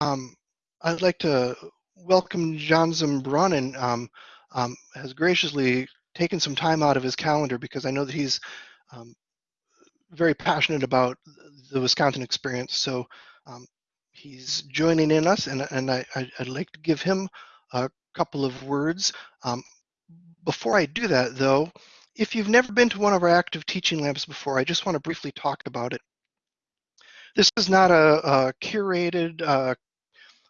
Um, I'd like to welcome John Zumbrunnen, um, um, has graciously taken some time out of his calendar because I know that he's um, very passionate about the Wisconsin experience. So um, he's joining in us, and, and I, would like to give him a couple of words. Um, before I do that, though, if you've never been to one of our active teaching labs before, I just want to briefly talk about it. This is not a, a curated, uh,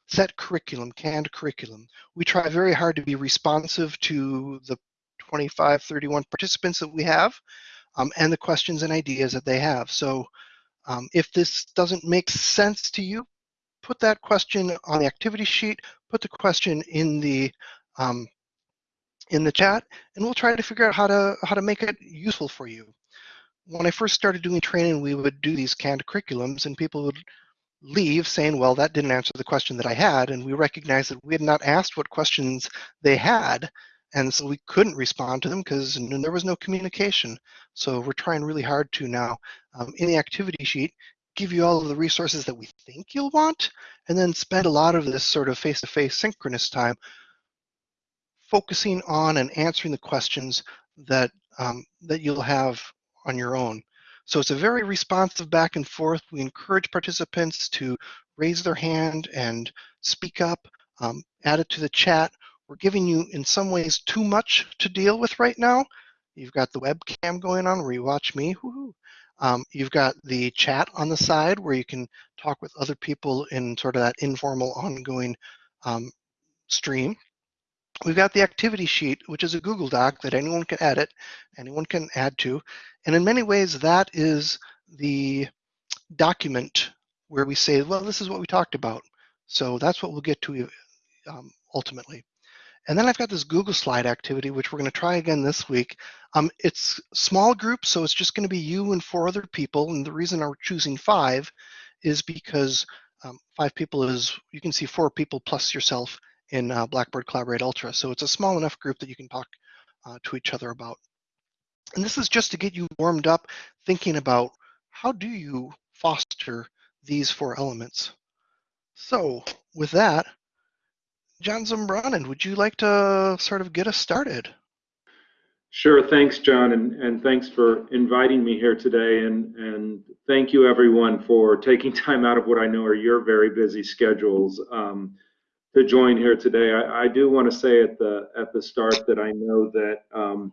set curriculum, canned curriculum. We try very hard to be responsive to the 25, 31 participants that we have um, and the questions and ideas that they have. So um, if this doesn't make sense to you, put that question on the activity sheet, put the question in the um, in the chat, and we'll try to figure out how to how to make it useful for you. When I first started doing training, we would do these canned curriculums, and people would leave saying, well, that didn't answer the question that I had. And we recognized that we had not asked what questions they had. And so we couldn't respond to them because there was no communication. So we're trying really hard to now, um, in the activity sheet, give you all of the resources that we think you'll want, and then spend a lot of this sort of face-to-face -face synchronous time focusing on and answering the questions that, um, that you'll have on your own. So it's a very responsive back and forth. We encourage participants to raise their hand and speak up, um, add it to the chat. We're giving you, in some ways, too much to deal with right now. You've got the webcam going on where you watch me. Um, you've got the chat on the side where you can talk with other people in sort of that informal, ongoing um, stream. We've got the activity sheet, which is a Google Doc that anyone can edit, anyone can add to. And in many ways, that is the document where we say, well, this is what we talked about. So that's what we'll get to um, ultimately. And then I've got this Google Slide activity, which we're going to try again this week. Um, it's small group, so it's just going to be you and four other people. And the reason I'm choosing five is because um, five people is, you can see four people plus yourself in uh, Blackboard Collaborate Ultra. So it's a small enough group that you can talk uh, to each other about. And this is just to get you warmed up thinking about how do you foster these four elements. So with that, John Zumbrunnen, would you like to sort of get us started? Sure, thanks, John, and, and thanks for inviting me here today. And, and thank you, everyone, for taking time out of what I know are your very busy schedules. Um, to join here today. I, I do want to say at the at the start that I know that um,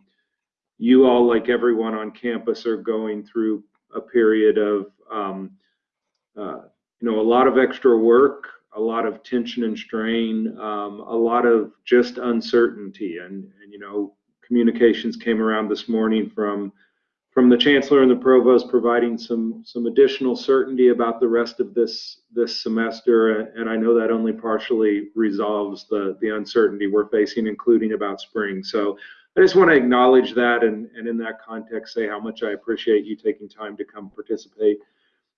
you all, like everyone on campus, are going through a period of um, uh, you know a lot of extra work, a lot of tension and strain, um, a lot of just uncertainty, and and you know communications came around this morning from from the chancellor and the provost providing some some additional certainty about the rest of this this semester. And I know that only partially resolves the the uncertainty we're facing including about spring. So I just want to acknowledge that and and in that context say how much I appreciate you taking time to come participate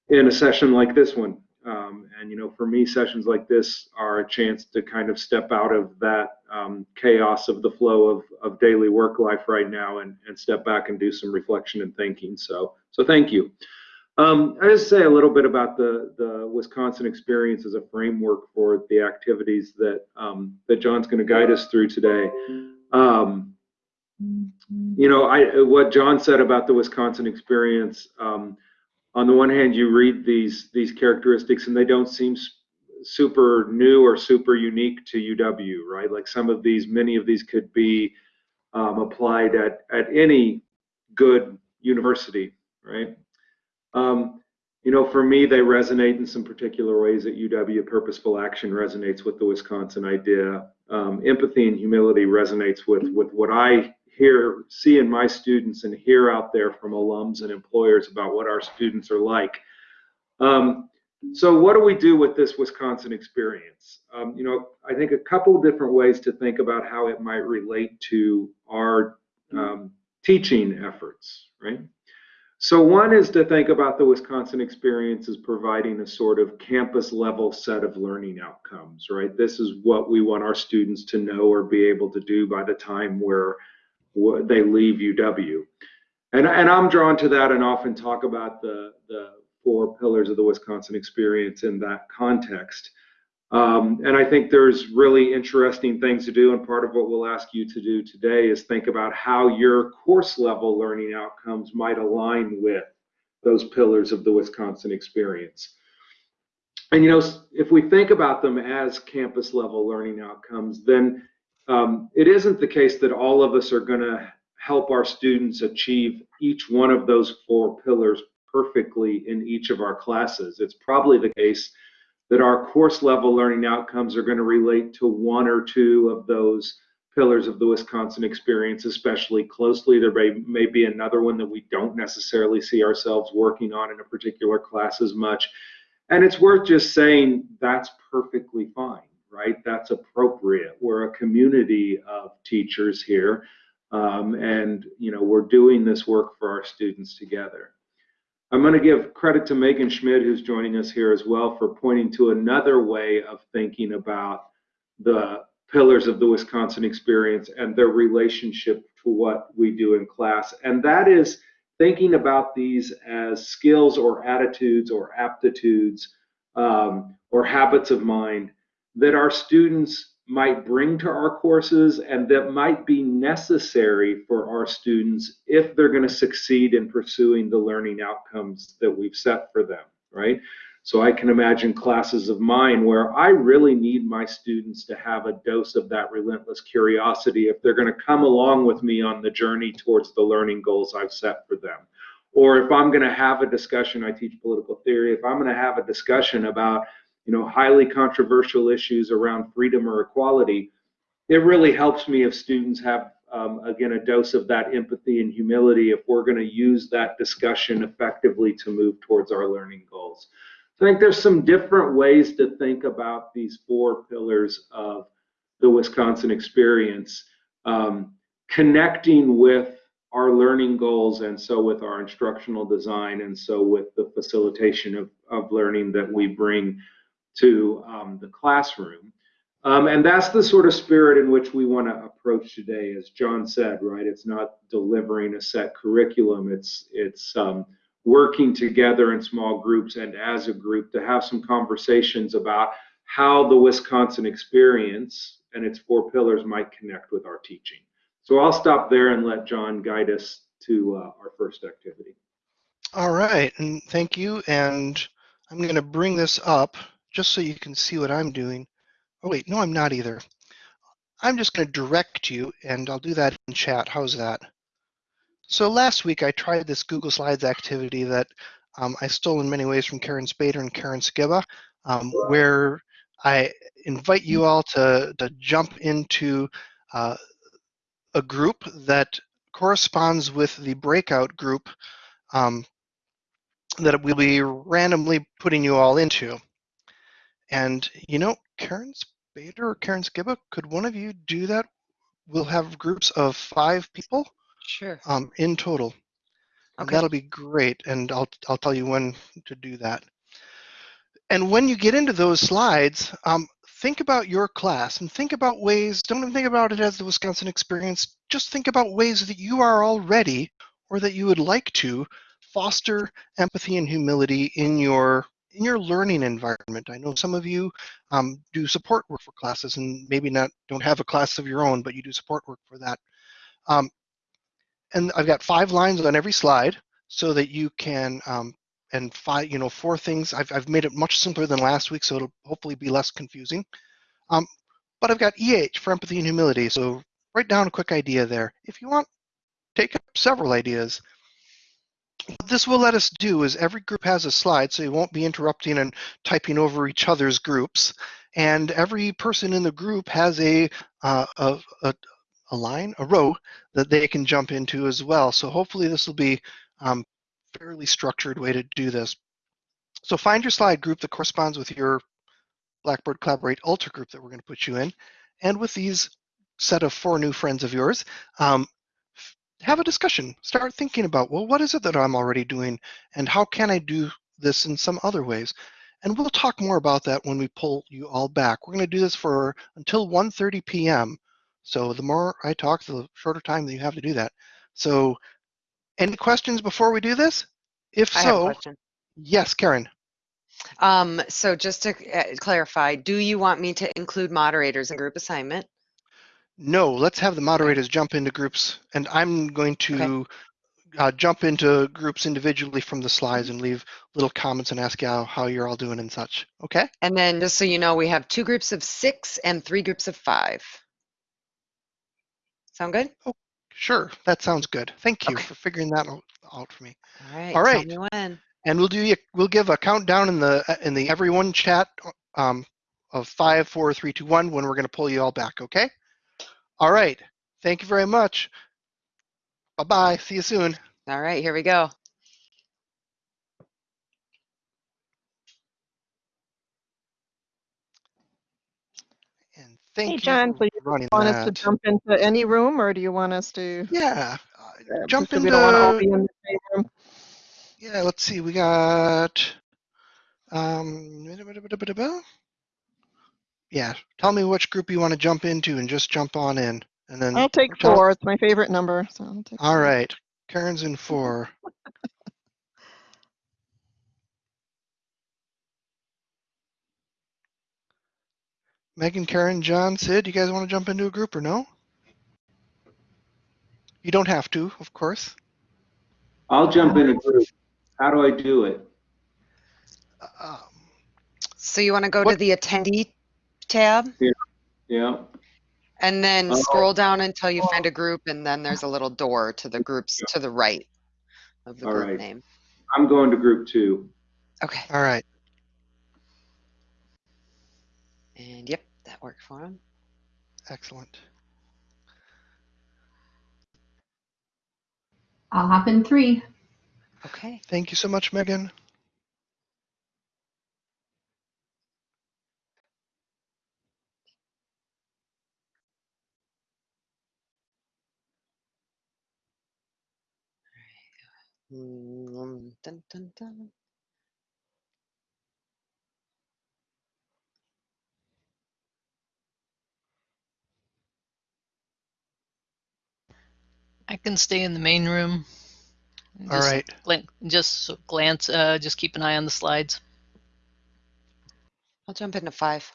in a session like this one um, and you know, for me, sessions like this are a chance to kind of step out of that um, chaos of the flow of, of daily work life right now and, and step back and do some reflection and thinking. So, so thank you. Um, I just say a little bit about the the Wisconsin experience as a framework for the activities that um, that John's going to guide us through today. Um, you know, I what John said about the Wisconsin experience. Um, on the one hand, you read these these characteristics and they don't seem super new or super unique to UW, right? Like some of these, many of these could be um, applied at at any good university, right? Um, you know, for me, they resonate in some particular ways at UW. Purposeful action resonates with the Wisconsin idea. Um, empathy and humility resonates with with what I hear, see in my students and hear out there from alums and employers about what our students are like. Um, so what do we do with this Wisconsin experience? Um, you know, I think a couple of different ways to think about how it might relate to our um, teaching efforts, right? So one is to think about the Wisconsin experience as providing a sort of campus level set of learning outcomes, right? This is what we want our students to know or be able to do by the time we're they leave UW. And, and I'm drawn to that and often talk about the, the four pillars of the Wisconsin experience in that context. Um, and I think there's really interesting things to do. And part of what we'll ask you to do today is think about how your course level learning outcomes might align with those pillars of the Wisconsin experience. And you know, if we think about them as campus level learning outcomes, then um, it isn't the case that all of us are going to help our students achieve each one of those four pillars perfectly in each of our classes. It's probably the case that our course level learning outcomes are going to relate to one or two of those pillars of the Wisconsin experience especially closely. There may, may be another one that we don't necessarily see ourselves working on in a particular class as much. And it's worth just saying that's perfectly fine, right? That's appropriate. We're a community of teachers here. Um, and you know we're doing this work for our students together. I'm going to give credit to Megan Schmidt, who's joining us here as well, for pointing to another way of thinking about the pillars of the Wisconsin experience and their relationship to what we do in class. And that is thinking about these as skills or attitudes or aptitudes um, or habits of mind that our students might bring to our courses and that might be necessary for our students if they're going to succeed in pursuing the learning outcomes that we've set for them, right? So I can imagine classes of mine where I really need my students to have a dose of that relentless curiosity if they're going to come along with me on the journey towards the learning goals I've set for them. Or if I'm going to have a discussion, I teach political theory, if I'm going to have a discussion about you know, highly controversial issues around freedom or equality, it really helps me if students have, um, again, a dose of that empathy and humility if we're going to use that discussion effectively to move towards our learning goals. So I think there's some different ways to think about these four pillars of the Wisconsin experience, um, connecting with our learning goals and so with our instructional design and so with the facilitation of, of learning that we bring to um, the classroom. Um, and that's the sort of spirit in which we want to approach today, as John said, right? It's not delivering a set curriculum. It's it's um, working together in small groups and as a group to have some conversations about how the Wisconsin experience and its four pillars might connect with our teaching. So I'll stop there and let John guide us to uh, our first activity. All right, and thank you. And I'm going to bring this up just so you can see what I'm doing. Oh wait, no, I'm not either. I'm just going to direct you, and I'll do that in chat. How's that? So last week I tried this Google Slides activity that um, I stole in many ways from Karen Spader and Karen Skibba, um, where I invite you all to, to jump into uh, a group that corresponds with the breakout group um, that we'll be randomly putting you all into. And you know, Karen Spader or Karen Skibba, could one of you do that? We'll have groups of five people. Sure. Um, in total. Okay. that'll be great. And I'll I'll tell you when to do that. And when you get into those slides, um, think about your class and think about ways. Don't even think about it as the Wisconsin experience. Just think about ways that you are already or that you would like to foster empathy and humility in your in your learning environment. I know some of you um, do support work for classes and maybe not don't have a class of your own, but you do support work for that. Um, and I've got five lines on every slide so that you can um, and five you know four things. I've I've made it much simpler than last week, so it'll hopefully be less confusing. Um, but I've got EH for empathy and humility, so write down a quick idea there. If you want, take up several ideas what this will let us do is every group has a slide, so you won't be interrupting and typing over each other's groups. And every person in the group has a, uh, a, a, a, line, a row that they can jump into as well. So hopefully this will be um, fairly structured way to do this. So find your slide group that corresponds with your Blackboard Collaborate Ultra group that we're going to put you in. And with these set of four new friends of yours, um, have a discussion. Start thinking about, well, what is it that I'm already doing and how can I do this in some other ways? And we'll talk more about that when we pull you all back. We're going to do this for until 1.30 p.m. So the more I talk, the shorter time that you have to do that. So any questions before we do this? If I so, yes, Karen. Um, so just to uh, clarify, do you want me to include moderators in group assignment? No, let's have the moderators jump into groups, and I'm going to uh, jump into groups individually from the slides and leave little comments and ask you how, how you're all doing and such. Okay? And then just so you know, we have two groups of six and three groups of five. Sound good? Oh, Sure, that sounds good. Thank you Okay. for figuring that out- for me. All right. All tell me when. And we'll do you- we'll give a countdown in the in the everyone chat um, of five, four, three, two, one when we're going to pull you all back. Okay? All right. Thank you very much. Bye bye. See you soon. All right, here we go. And thank Hey, you John, for so you running Want us to jump into any room or do you want us to? Yeah. uh, uh, jump so We don't want to all into- be in the same room. Yeah, let's see. We got um Yeah, tell me which group you want to jump into and just jump on in. And then I'll take tell- four. It's my favorite number, so I'll take. All four. right. Karen's in 4. Megan, Karen, John, Sid, you guys want to jump into a group or no? You don't have to, of course. I'll jump in a group. How do I do it? Um, So you want to go to What- the attendee tab Yeah, and then Oh. scroll down until you uh, find a group and then there's a little door to the groups to the right of the All group right. name. I'm going to group two. Okay. all right. And yep, that worked for him. Excellent. I'll hop in three. Okay. Thank you so much, Megan. Mm, dun, dun, dun. I can stay in the main room. and All just right. glan- just glance, uh, just keep an eye on the slides. I'll jump into five.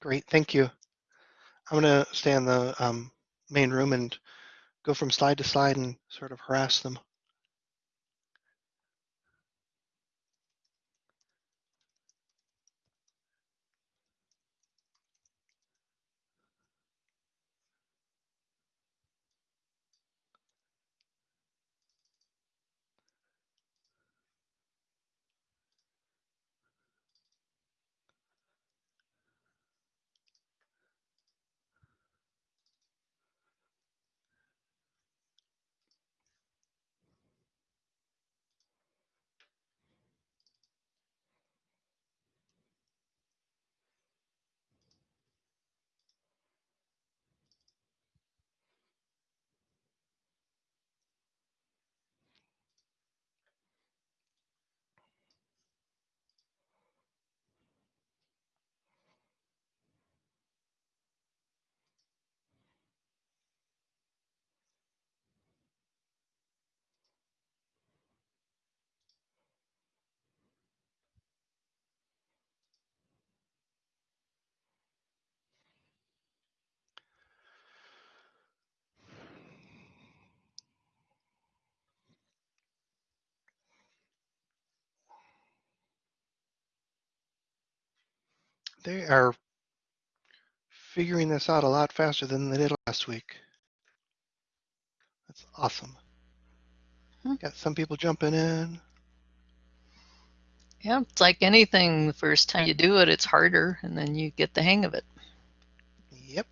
Great. Thank you. I'm going to stay in the um, main room and go from slide to slide and sort of harass them. They are figuring this out a lot faster than they did last week. That's awesome. Hmm. Got some people jumping in. Yeah, it's like anything. The first time you do it, it's harder, and then you get the hang of it. Yep.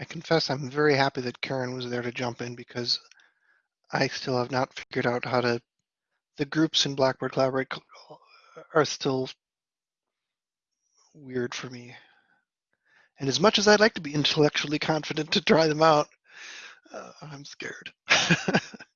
I confess I'm very happy that Karen was there to jump in because I still have not figured out how to. The groups in Blackboard Collaborate are still weird for me. And as much as I'd like to be intellectually confident to try them out, Uh, I'm scared.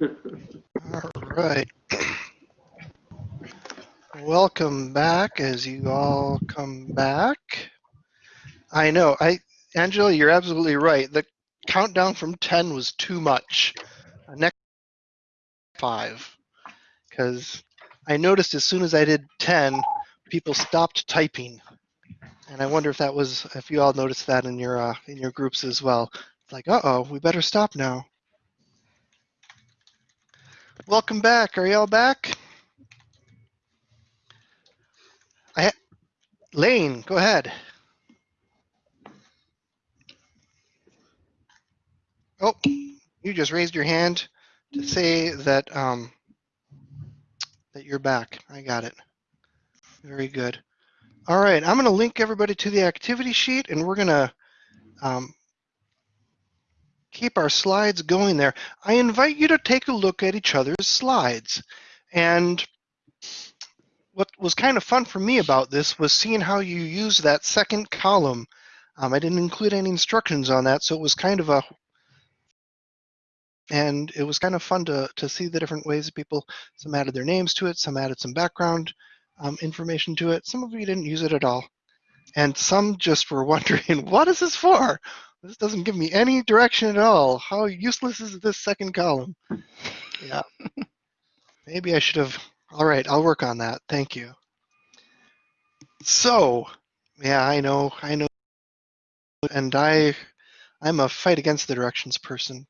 All right. Welcome back as you all come back. I know, I, Angela, you're absolutely right. The countdown from 10 was too much. Uh, Next five. Because I noticed as soon as I did 10, people stopped typing. And I wonder if that was, if you all noticed that in your, uh, in your groups as well. It's like, uh-oh, we better stop now. Welcome back. Are y'all back? I Lane, go ahead. Oh, you just raised your hand to say that um, that you're back. I got it. Very good. All right, I'm going to link everybody to the activity sheet, and we're going to um, keep our slides going there. I invite you to take a look at each other's slides. And what was kind of fun for me about this was seeing how you use that second column. Um, I didn't include any instructions on that, so it was kind of a and it was kind of fun to to see the different ways that people some added their names to it, some added some background um, information to it. Some of you didn't use it at all, and some just were wondering, what is this for? This doesn't give me any direction at all. How useless is this second column? Yeah. Maybe I should have. All right, I'll work on that. Thank you. So, yeah, I know, I know, and I, I'm a fight against the directions person,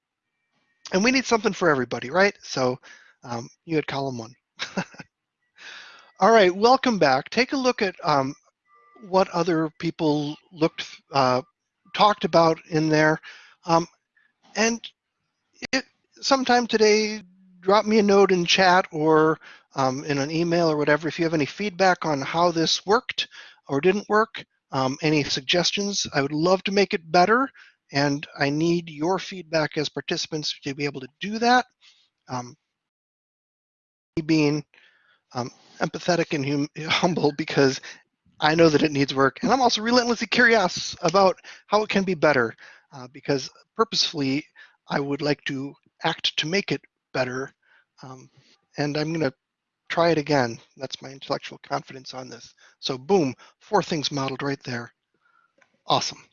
and we need something for everybody, right? So, um, you had column one. All right, welcome back. Take a look at um, what other people looked uh, talked about in there. Um, and it, sometime today, drop me a note in chat or um, in an email or whatever if you have any feedback on how this worked or didn't work, um, any suggestions. I would love to make it better, and I need your feedback as participants to be able to do that. Um, being um, empathetic and hum- humble because I know that it needs work, and I'm also relentlessly curious about how it can be better. Uh, because purposefully, I would like to act to make it better, um, and I'm going to try it again. That's my intellectual confidence on this. So, boom, four things modeled right there. Awesome.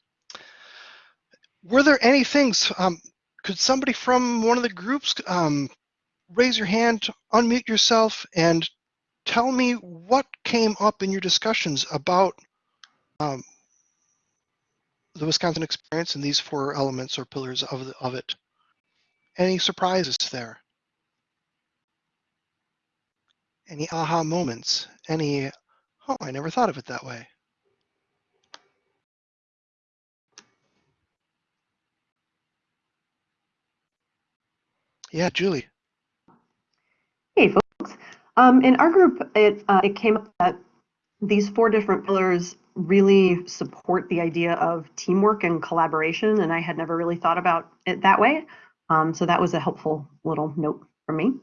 Were there any things? Um, could somebody from one of the groups um, raise your hand, unmute yourself, and tell me what came up in your discussions about um, the Wisconsin experience and these four elements or pillars of, the, of it. Any surprises there? Any aha moments? Any, oh, I never thought of it that way. Yeah, Julie. Hey, folks. Um, in our group, it, uh, it came up that these four different pillars really support the idea of teamwork and collaboration, and I had never really thought about it that way. Um, so that was a helpful little note for me.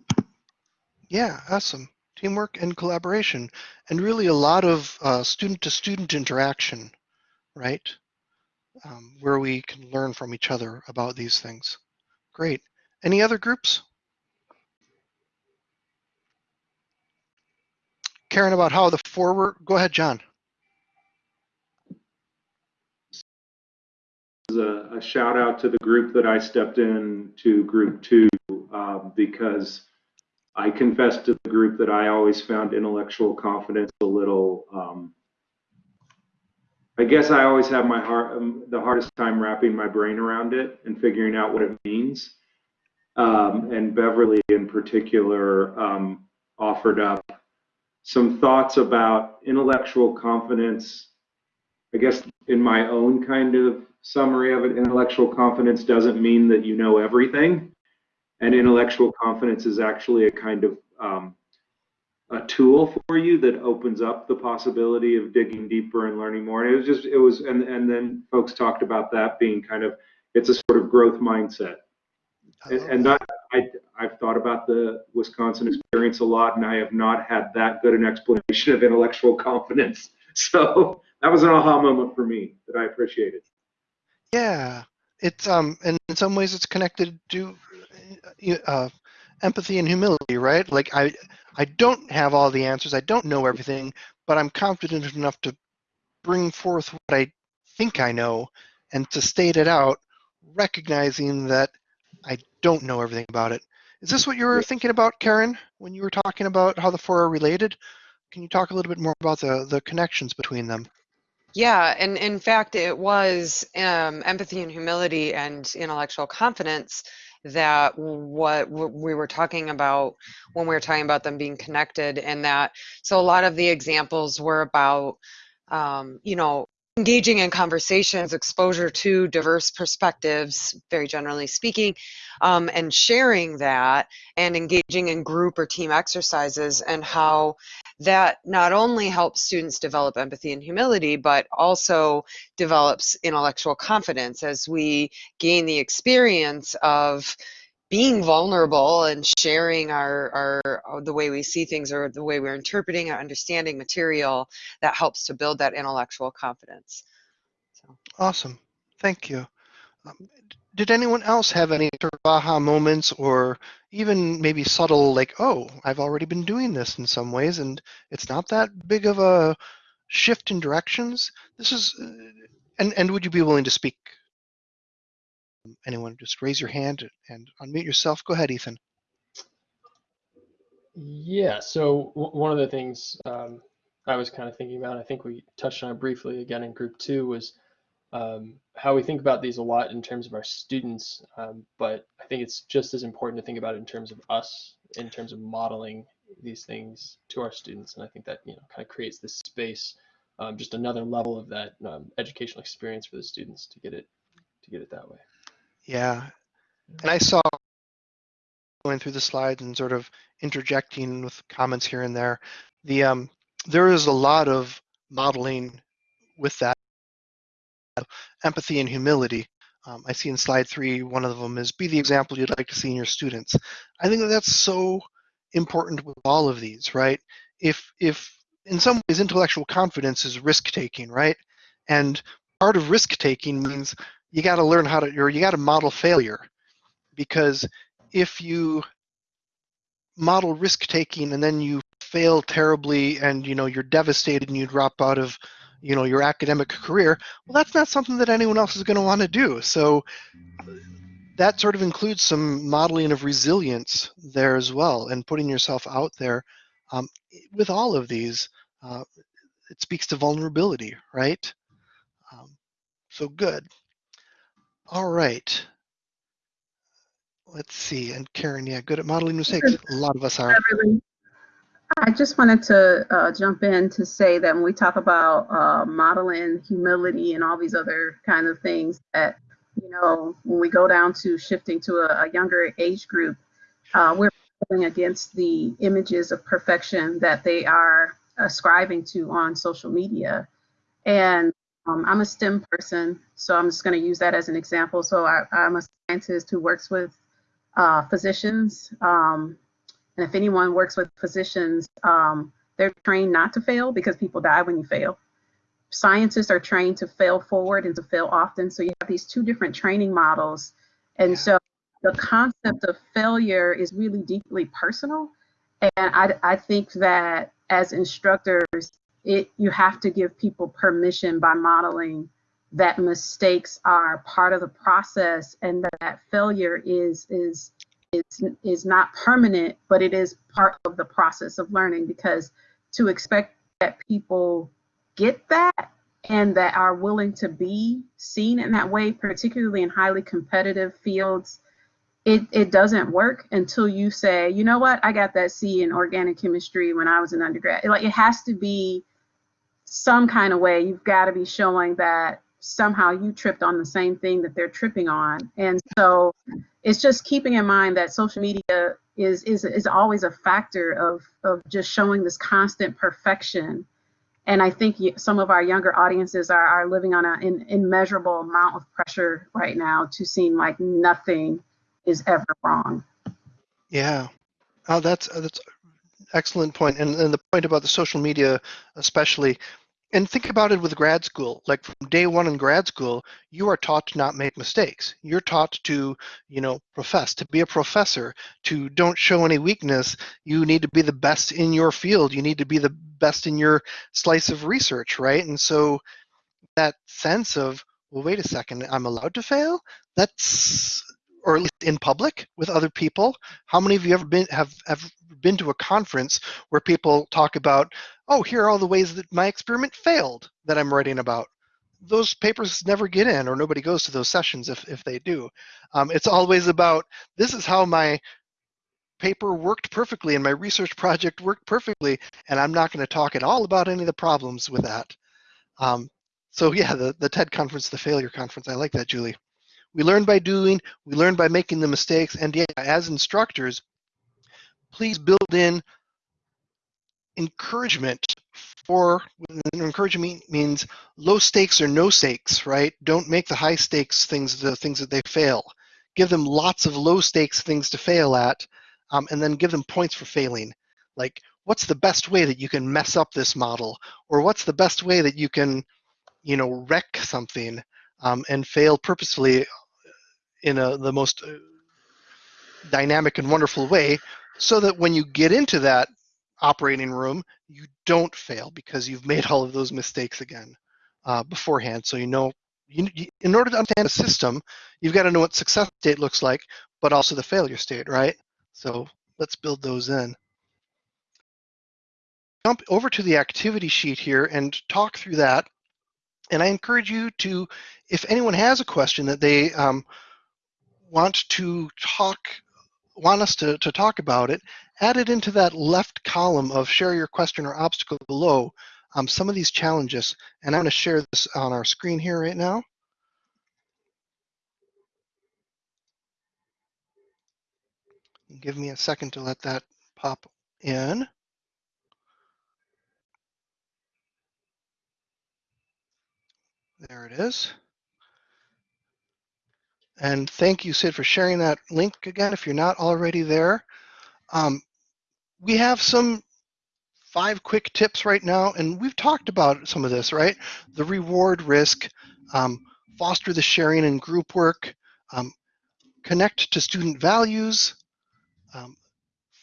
Yeah, awesome. Teamwork and collaboration, and really a lot of uh, student-to-student interaction, right? Um, where we can learn from each other about these things. Great. Any other groups? Karen, about how the forward, go ahead, John. a, a shout out to the group that I stepped in to group two um, because I confessed to the group that I always found intellectual confidence a little. Um, I guess I always have my heart um, the hardest time wrapping my brain around it and figuring out what it means. Um, and Beverly, in particular, um, offered up some thoughts about intellectual confidence. I guess in my own kind of summary of it, intellectual confidence doesn't mean that you know everything. And intellectual confidence is actually a kind of um, a tool for you that opens up the possibility of digging deeper and learning more. And it was just, it was, and, and then folks talked about that being kind of, it's a sort of growth mindset. And, and that, I, I've thought about the Wisconsin experience a lot, and I have not had that good an explanation of intellectual confidence. So that was an aha moment for me that I appreciated. Yeah, it's um, and in some ways it's connected to uh, empathy and humility, right? Like I, I don't have all the answers. I don't know everything, but I'm confident enough to bring forth what I think I know and to state it out, recognizing that I don't know everything about it. Is this what you were thinking about, Karen, when you were talking about how the four are related? Can you talk a little bit more about the, the connections between them? Yeah, and in fact, it was um, empathy and humility and intellectual confidence that what we were talking about when we were talking about them being connected, and that so a lot of the examples were about, um, you know, engaging in conversations, exposure to diverse perspectives, very generally speaking, um, and sharing that, and engaging in group or team exercises, and how that not only helps students develop empathy and humility, but also develops intellectual confidence as we gain the experience of being vulnerable and sharing our, our the way we see things or the way we're interpreting or understanding material that helps to build that intellectual confidence. So. Awesome. Thank you. Um, did anyone else have any sort of aha moments or even maybe subtle, like, oh, I've already been doing this in some ways and it's not that big of a shift in directions? This is, uh, and, and would you be willing to speak? Anyone, just raise your hand and unmute yourself. Go ahead, Ethan. Yeah, so one of the things um, I was kind of thinking about, I think we touched on it briefly again in group two, was um, how we think about these a lot in terms of our students, um, but I think it's just as important to think about it in terms of us, in terms of modeling these things to our students. And I think that you know kind of creates this space, um, just another level of that um, educational experience for the students to get it to get it that way. Yeah. And I saw going through the slides and sort of interjecting with comments here and there. The um, there is a lot of modeling with that empathy and humility. Um, I see in slide three, one of them is be the example you'd like to see in your students. I think that that's so important with all of these, right? If, if in some ways intellectual confidence is risk taking, right? And part of risk taking means you got to learn how to, or you got to model failure. Because if you model risk taking and then you fail terribly and you know you're devastated and you drop out of you know your academic career well that's not something that anyone else is going to want to do. So that sort of includes some modeling of resilience there as well and putting yourself out there. Um, with all of these uh, it speaks to vulnerability right? Um, so good all right. Let's see and karen yeah good at modeling mistakes. A lot of us are. I just wanted to uh, jump in to say that when we talk about uh, modeling humility and all these other kind of things, that you know, when we go down to shifting to a, a younger age group, uh, we're going against the images of perfection that they are ascribing to on social media. And um, I'm a STEM person, so I'm just going to use that as an example. So I, am a scientist who works with uh, physicians. Um, and if anyone works with physicians, um, they're trained not to fail because people die when you fail. Scientists are trained to fail forward and to fail often. So you have these two different training models. And so the concept of failure is really deeply personal. And I, I think that as instructors, it you have to give people permission by modeling that mistakes are part of the process and that failure is is is, is not permanent, but it is part of the process of learning because to expect that people get that and that are willing to be seen in that way, particularly in highly competitive fields, it, it doesn't work until you say, you know what, I got that C in organic chemistry when I was an undergrad. Like it has to be some kind of way. You've got to be showing that somehow you tripped on the same thing that they're tripping on. And so it's just keeping in mind that social media is is is always a factor of of just showing this constant perfection. And I think some of our younger audiences are, are living on an immeasurable amount of pressure right now to seem like nothing is ever wrong. Yeah. Oh, that's that's excellent point. And, and the point about the social media, especially, and think about it with grad school. Like from day one in grad school, you are taught to not make mistakes. You're taught to, you know, profess, to be a professor, to don't show any weakness. You need to be the best in your field. You need to be the best in your slice of research, right? And so that sense of, well, wait a second, I'm allowed to fail? That's or at least in public with other people. How many of you ever been have, have been to a conference where people talk about, oh, here are all the ways that my experiment failed that I'm writing about. Those papers never get in, or nobody goes to those sessions if, if they do. Um, it's always about this is how my paper worked perfectly and my research project worked perfectly, and I'm not going to talk at all about any of the problems with that. Um, so yeah, the, the TED conference, the failure conference, I like that, Julie. We learn by doing, we learn by making the mistakes, and yeah, as instructors, please build in encouragement for encouragement means low stakes or no stakes, right? Don't make the high stakes things the things that they fail. Give them lots of low stakes things to fail at, um, and then give them points for failing. Like, what's the best way that you can mess up this model, or what's the best way that you can, you know, wreck something um, and fail purposefully in a, the most uh, dynamic and wonderful way so that when you get into that operating room, you don't fail because you've made all of those mistakes again uh, beforehand. So you know, you, you, in order to understand a system, you've got to know what success state looks like, but also the failure state, right? So let's build those in. Jump over to the activity sheet here and talk through that. And I encourage you to, if anyone has a question that they um, want to talk want us to, to talk about it, add it into that left column of share your question or obstacle below um, some of these challenges. And I'm going to share this on our screen here right now. Give me a second to let that pop in. There it is. And thank you, Sid, for sharing that link again if you're not already there. Um, we have some five quick tips right now, and we've talked about some of this, right? The reward risk, um, foster the sharing and group work, um, connect to student values, um,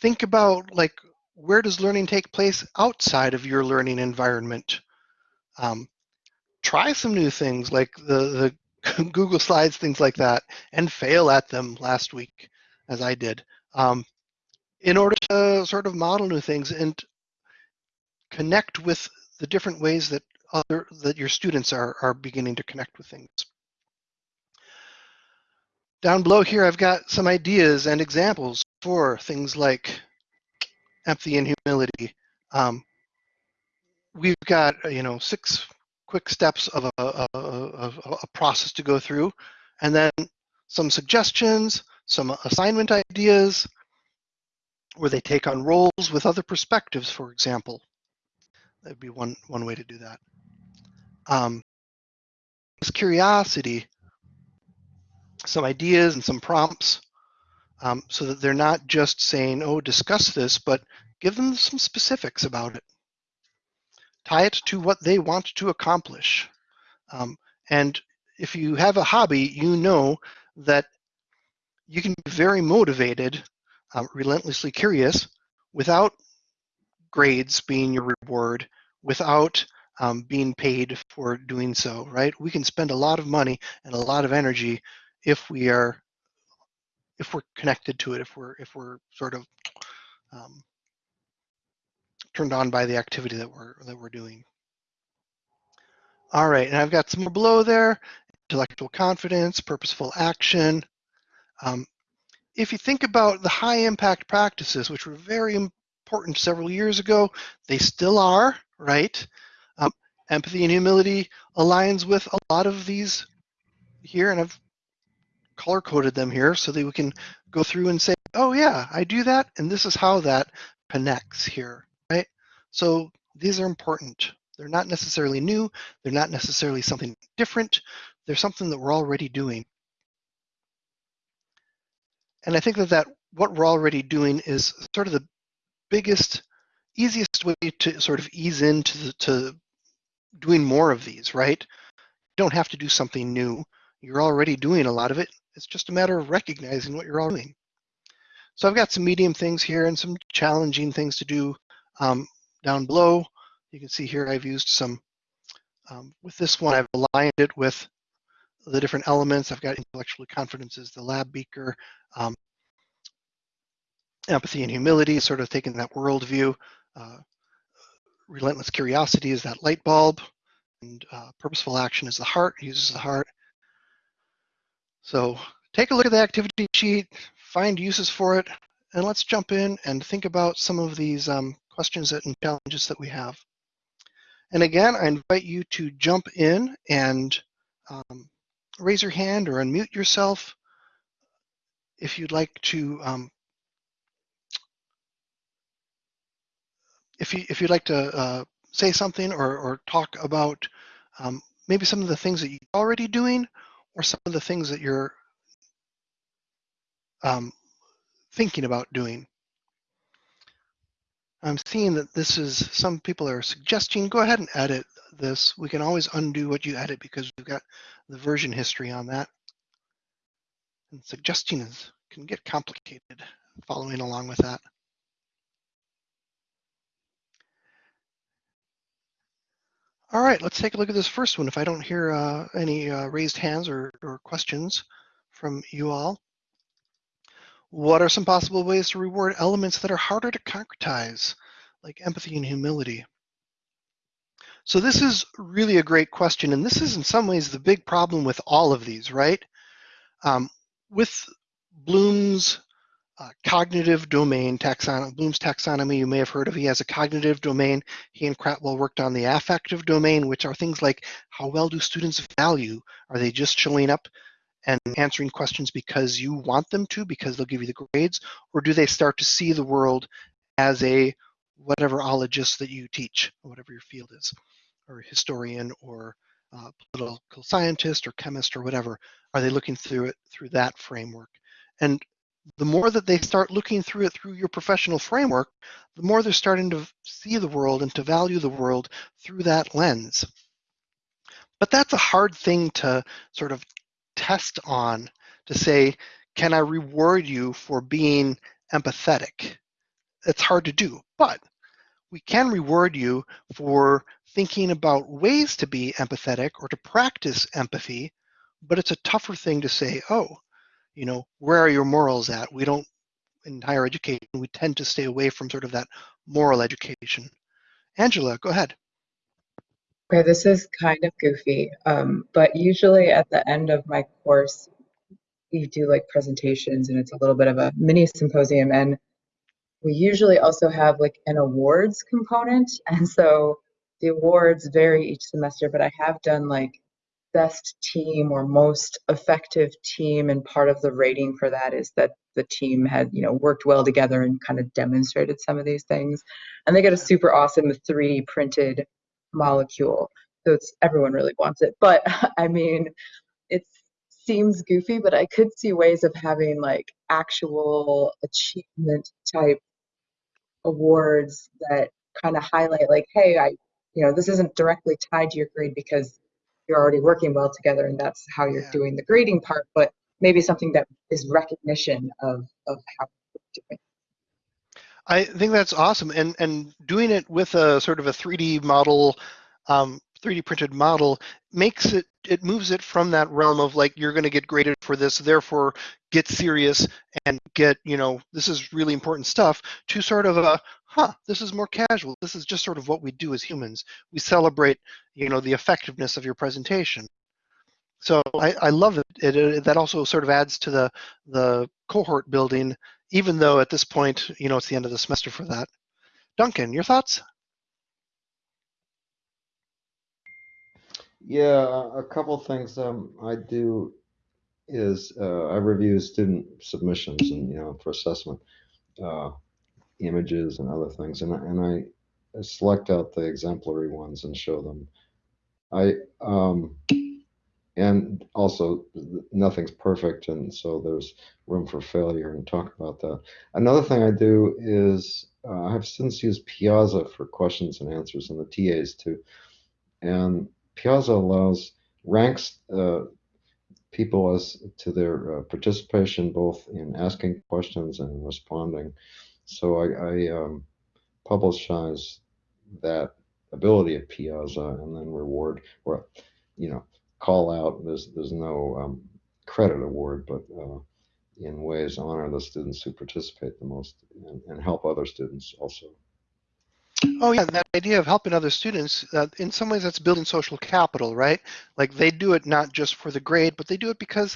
think about like where does learning take place outside of your learning environment? Um, try some new things like the, the Google Slides, things like that, and fail at them last week, as I did, um, in order to sort of model new things and connect with the different ways that other that your students are are beginning to connect with things. Down below here, I've got some ideas and examples for things like empathy and humility. Um, we've got you know six quick steps of a, a, a, a process to go through, and then some suggestions, some assignment ideas, where they take on roles with other perspectives, for example. That'd be one, one way to do that. Um, curiosity, some ideas and some prompts, um, so that they're not just saying, oh, discuss this, but give them some specifics about it tie it to what they want to accomplish. Um, and if you have a hobby, you know that you can be very motivated, uh, relentlessly curious, without grades being your reward, without um, being paid for doing so, right? We can spend a lot of money and a lot of energy if we are, if we're connected to it, if we're, if we're sort of um, turned on by the activity that we're that we're doing. All right, and I've got some more below there, intellectual confidence, purposeful action. Um, if you think about the high impact practices, which were very important several years ago, they still are, right? Um, empathy and humility aligns with a lot of these here, and I've color coded them here so that we can go through and say, oh yeah, I do that, and this is how that connects here? So these are important. They're not necessarily new. They're not necessarily something different. They're something that we're already doing. And I think that, that what we're already doing is sort of the biggest, easiest way to sort of ease into the, to doing more of these, right? You don't have to do something new. You're already doing a lot of it. It's just a matter of recognizing what you're all doing. So I've got some medium things here and some challenging things to do um, down below. You can see here I've used some, um, with this one I've aligned it with the different elements. I've got intellectual confidences, the lab beaker, um, empathy and humility, sort of taking that worldview. Uh, relentless curiosity is that light bulb, and uh, purposeful action is the heart, uses the heart. So take a look at the activity sheet, find uses for it, and let's jump in and think about some of these um, questions and challenges that we have. And again, I invite you to jump in and um, raise your hand or unmute yourself if you'd like to um, if you if you'd like to uh, say something or, or talk about um, maybe some of the things that you're already doing or some of the things that you're um, thinking about doing. I'm seeing that this is some people are suggesting go ahead and edit this. We can always undo what you edit because we've got the version history on that. And suggesting is can get complicated following along with that. All right, let's take a look at this first one. If I don't hear uh, any uh, raised hands or, or questions from you all. What are some possible ways to reward elements that are harder to concretize, like empathy and humility? So this is really a great question, and this is in some ways the big problem with all of these, right? Um, with Bloom's uh, cognitive domain taxonomy, Bloom's taxonomy, you may have heard of. He has a cognitive domain. He and Krathwohl worked on the affective domain, which are things like how well do students value? Are they just showing up and answering questions because you want them to, because they'll give you the grades, or do they start to see the world as a whatever ologist that you teach, whatever your field is, or historian, or uh, political scientist, or chemist, or whatever? Are they looking through it through that framework? And the more that they start looking through it through your professional framework, the more they're starting to see the world and to value the world through that lens. But that's a hard thing to sort of test on to say, can I reward you for being empathetic? It's hard to do, but we can reward you for thinking about ways to be empathetic or to practice empathy, but it's a tougher thing to say, oh, you know, where are your morals at? We don't, in higher education, we tend to stay away from sort of that moral education. Angela, go ahead. Okay, this is kind of goofy, um, but usually at the end of my course, we do like presentations and it's a little bit of a mini symposium. And we usually also have like an awards component. And so the awards vary each semester, but I have done like best team or most effective team and part of the rating for that is that the team had you know worked well together and kind of demonstrated some of these things and they get a super awesome 3d printed molecule. So it's everyone really wants it. But i mean it seems goofy but i could see ways of having like actual achievement type awards that kind of highlight like hey i you know this isn't directly tied to your grade because you're already working well together and that's how you're Yeah. doing the grading part but maybe something that is recognition of of how you're doing I think that's awesome, and and doing it with a sort of a 3D model, um, 3D printed model makes it it moves it from that realm of like you're going to get graded for this, therefore get serious and get you know this is really important stuff to sort of a huh this is more casual. This is just sort of what we do as humans. We celebrate you know the effectiveness of your presentation. So I, I love it. It, it. That also sort of adds to the the cohort building even though at this point, you know, it's the end of the semester for that. Duncan, your thoughts? Yeah, a couple things um, I do is uh, I review student submissions and you know for assessment, uh, images and other things, and I, and I select out the exemplary ones and show them. I um, and also nothing's perfect and so there's room for failure and talk about that another thing i do is uh, i've since used piazza for questions and answers and the tas too and Piazza allows ranks uh, people as to their uh, participation both in asking questions and responding. So I, I um, publicize that ability of Piazza and then reward or you know call out. There's there's no um, credit award, but uh, in ways honor the students who participate the most and, and help other students also. Oh yeah, that idea of helping other students, uh, in some ways that's building social capital, right? Like they do it not just for the grade, but they do it because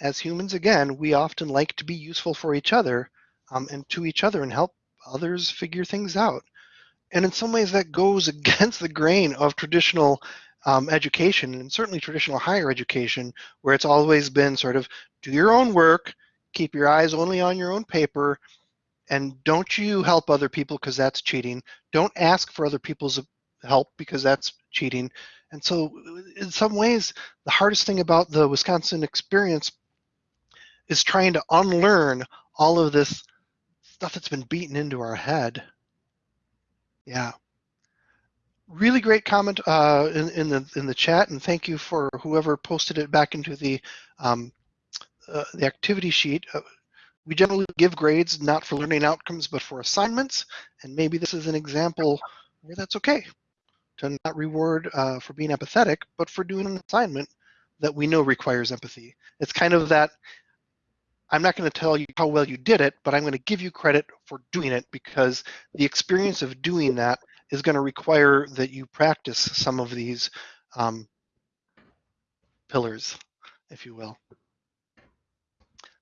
as humans, again, we often like to be useful for each other um, and to each other and help others figure things out. And in some ways that goes against the grain of traditional um, education and certainly traditional higher education, where it's always been sort of do your own work, keep your eyes only on your own paper, and don't you help other people because that's cheating. Don't ask for other people's help because that's cheating. And so, in some ways, the hardest thing about the Wisconsin experience is trying to unlearn all of this stuff that's been beaten into our head. Yeah. Really great comment uh, in, in the in the chat, and thank you for whoever posted it back into the um, uh, the activity sheet. Uh, we generally give grades not for learning outcomes, but for assignments, and maybe this is an example where that's okay to not reward uh, for being empathetic, but for doing an assignment that we know requires empathy. It's kind of that I'm not going to tell you how well you did it, but I'm going to give you credit for doing it because the experience of doing that is going to require that you practice some of these um, pillars, if you will.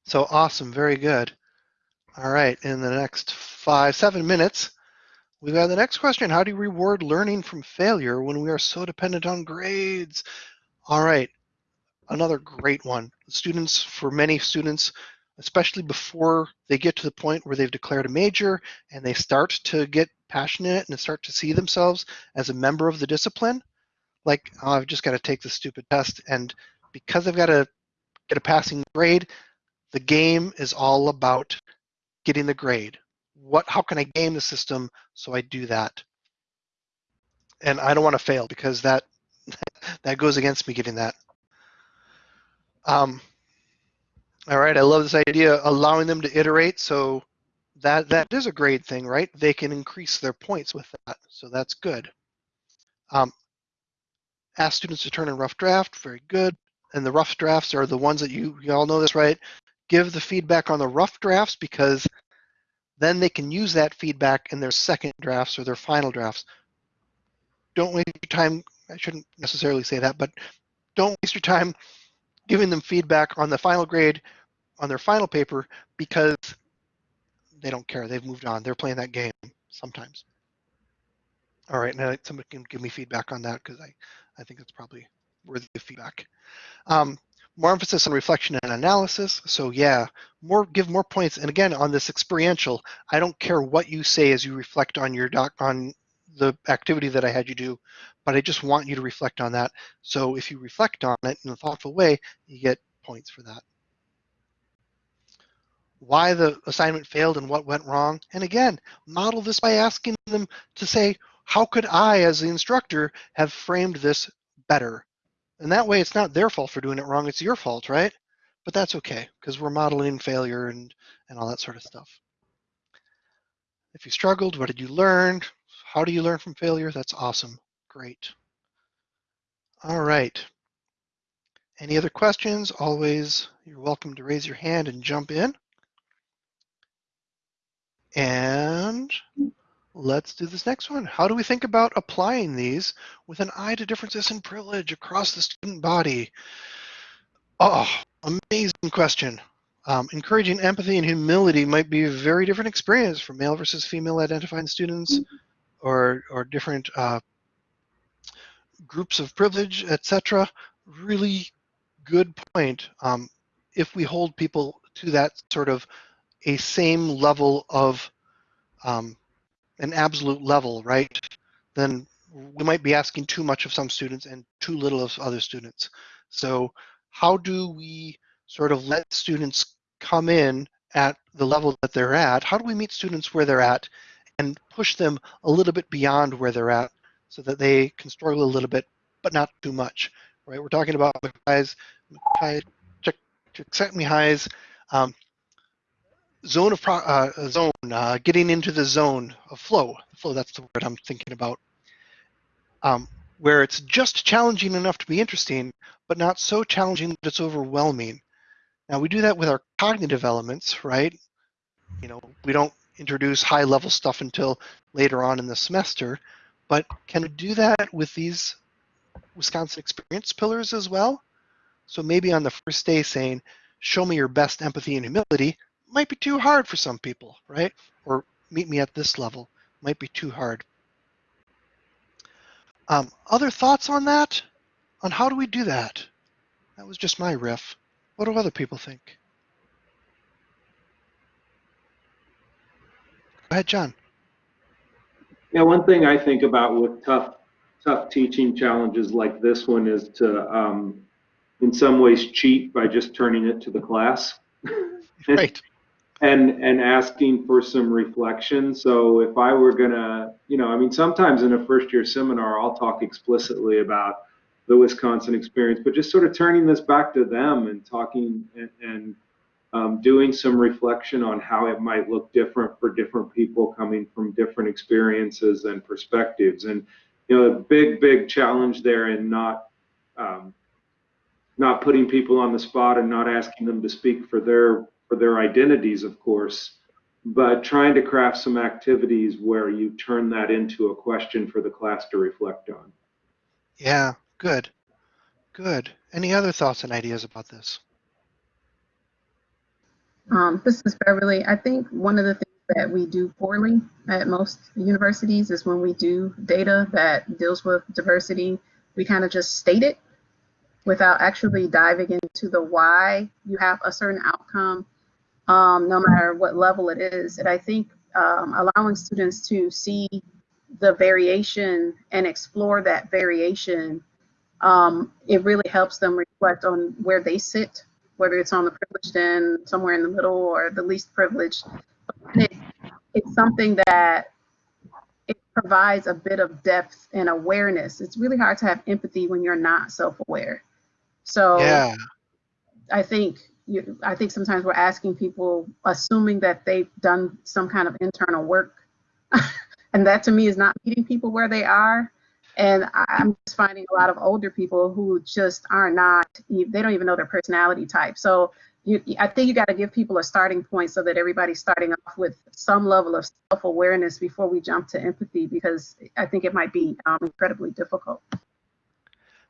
So awesome, very good. All right, in the next five, seven minutes, we've got the next question. How do you reward learning from failure when we are so dependent on grades? All right, another great one. Students, for many students, especially before they get to the point where they've declared a major and they start to get passionate and start to see themselves as a member of the discipline, like, oh, I've just got to take this stupid test. And because I've got to get a passing grade, the game is all about getting the grade. What, how can I game the system so I do that? And I don't want to fail because that that goes against me getting that. Um, all right, I love this idea, allowing them to iterate. So that that is a great thing, right? They can increase their points with that, so that's good. Um, ask students to turn in rough draft, very good. And the rough drafts are the ones that you, you all know this, right? Give the feedback on the rough drafts because then they can use that feedback in their second drafts or their final drafts. Don't waste your time, I shouldn't necessarily say that, but don't waste your time giving them feedback on the final grade on their final paper because they don't care. They've moved on. They're playing that game sometimes. All right, now somebody can give me feedback on that because I, I think it's probably worthy of feedback. Um, more emphasis on reflection and analysis. So yeah, more give more points. And again, on this experiential, I don't care what you say as you reflect on your doc on the activity that I had you do, but I just want you to reflect on that. So if you reflect on it in a thoughtful way, you get points for that why the assignment failed and what went wrong. And again, model this by asking them to say, how could I, as the instructor, have framed this better? And that way it's not their fault for doing it wrong, it's your fault, right? But that's okay, because we're modeling failure and, and all that sort of stuff. If you struggled, what did you learn? How do you learn from failure? That's awesome. Great. All right. Any other questions? Always, you're welcome to raise your hand and jump in. And let's do this next one. How do we think about applying these with an eye to differences in privilege across the student body? Oh, amazing question. Um, encouraging empathy and humility might be a very different experience for male versus female identifying students or, or different uh, groups of privilege, etc. Really good point. Um, if we hold people to that sort of a same level of um, an absolute level, right, then we might be asking too much of some students and too little of other students. So how do we sort of let students come in at the level that they're at? How do we meet students where they're at and push them a little bit beyond where they're at so that they can struggle a little bit, but not too much, right? We're talking about Mackay's, Mackay, Csikszentmihalyi's um, zone of pro, uh, zone, uh, getting into the zone of flow. Flow, that's the word I'm thinking about. Um, where it's just challenging enough to be interesting, but not so challenging that it's overwhelming. Now we do that with our cognitive elements, right? You know, we don't introduce high level stuff until later on in the semester, but can we do that with these Wisconsin experience pillars as well? So maybe on the first day saying, show me your best empathy and humility might be too hard for some people, right? Or meet me at this level might be too hard. Um, other thoughts on that? On how do we do that? That was just my riff. What do other people think? Go ahead, John. Yeah, one thing I think about with tough, tough teaching challenges like this one is to, um, in some ways, cheat by just turning it to the class. Right. And and asking for some reflection. So if I were gonna, you know, I mean, sometimes in a first year seminar, I'll talk explicitly about the Wisconsin experience, but just sort of turning this back to them and talking and, and um, doing some reflection on how it might look different for different people coming from different experiences and perspectives. And you know, a big, big challenge there in not um, not putting people on the spot and not asking them to speak for their for their identities, of course, but trying to craft some activities where you turn that into a question for the class to reflect on. Yeah, good. Good. Any other thoughts and ideas about this? Um, this is Beverly. I think one of the things that we do poorly at most universities is when we do data that deals with diversity, we kind of just state it without actually diving into the why you have a certain outcome um, no matter what level it is. And I think um, allowing students to see the variation and explore that variation, um, it really helps them reflect on where they sit, whether it's on the privileged end, somewhere in the middle, or the least privileged. It, it's something that it provides a bit of depth and awareness. It's really hard to have empathy when you're not self-aware. So Yeah. I think you, I think sometimes we're asking people, assuming that they've done some kind of internal work, and that to me is not meeting people where they are. And I'm just finding a lot of older people who just are not, they don't even know their personality type. So you, I think you got to give people a starting point so that everybody's starting off with some level of self-awareness before we jump to empathy, because I think it might be um, incredibly difficult.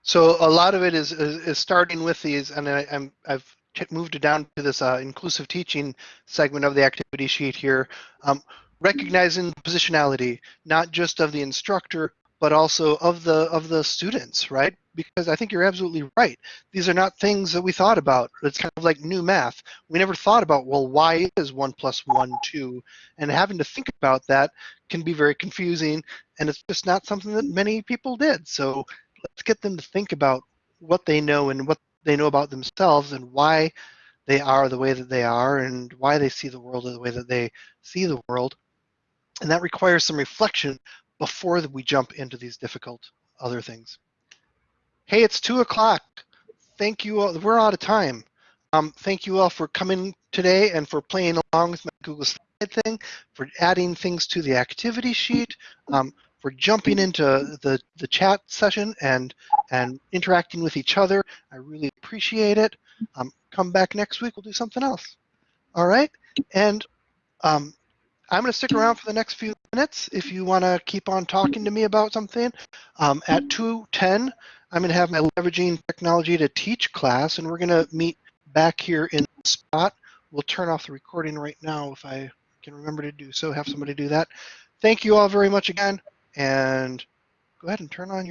So a lot of it is is, is starting with these, and I, I'm I've moved it down to this uh, inclusive teaching segment of the activity sheet here, um, recognizing positionality not just of the instructor but also of the of the students, right? Because I think you're absolutely right. These are not things that we thought about. It's kind of like new math. We never thought about well, why is one plus one two, and having to think about that can be very confusing, and it's just not something that many people did. So let's get them to think about what they know and what they know about themselves and why they are the way that they are and why they see the world the way that they see the world. And that requires some reflection before we jump into these difficult other things. Hey, it's two o'clock. Thank you all. We're out of time. Um, thank you all for coming today and for playing along with my Google Slide thing, for adding things to the activity sheet, um, for jumping into the, the chat session and and interacting with each other. I really appreciate it. Um, come back next week. We'll do something else. All right. And um, I'm going to stick around for the next few minutes if you want to keep on talking to me about something. Um, at 2:10, I'm going to have my leveraging technology to teach class, and we're going to meet back here in the spot. We'll turn off the recording right now if I can remember to do so. Have somebody do that. Thank you all very much again, and go ahead and turn on your